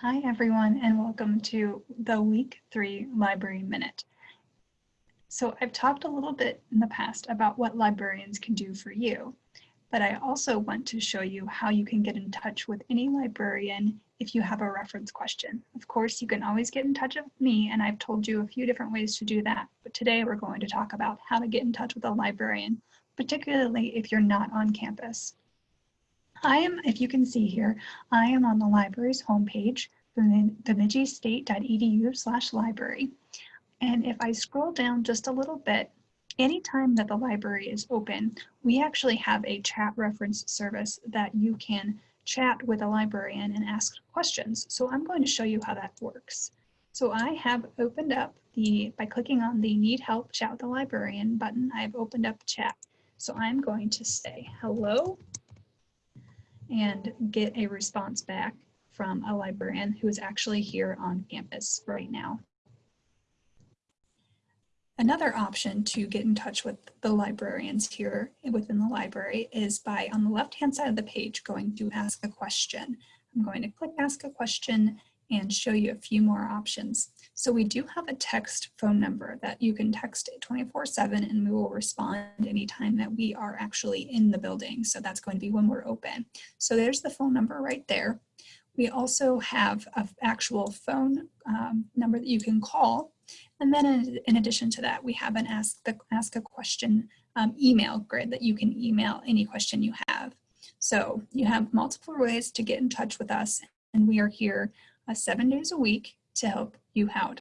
Hi, everyone, and welcome to the Week 3 Library Minute. So I've talked a little bit in the past about what librarians can do for you, but I also want to show you how you can get in touch with any librarian if you have a reference question. Of course, you can always get in touch with me, and I've told you a few different ways to do that, but today we're going to talk about how to get in touch with a librarian, particularly if you're not on campus. I am, if you can see here, I am on the library's homepage, bemidji-state.edu slash library. And if I scroll down just a little bit, anytime that the library is open, we actually have a chat reference service that you can chat with a librarian and ask questions. So I'm going to show you how that works. So I have opened up the, by clicking on the need help chat with the librarian button, I've opened up chat. So I'm going to say, hello, and get a response back from a librarian who is actually here on campus right now. Another option to get in touch with the librarians here within the library is by on the left hand side of the page going to ask a question. I'm going to click ask a question and show you a few more options. So we do have a text phone number that you can text 24 7 and we will respond anytime that we are actually in the building. So that's going to be when we're open. So there's the phone number right there. We also have an actual phone um, number that you can call. And then in, in, addition to that, we have an ask, the, ask a question um, email grid that you can email any question you have. So you have multiple ways to get in touch with us and we are here uh, seven days a week to help you out.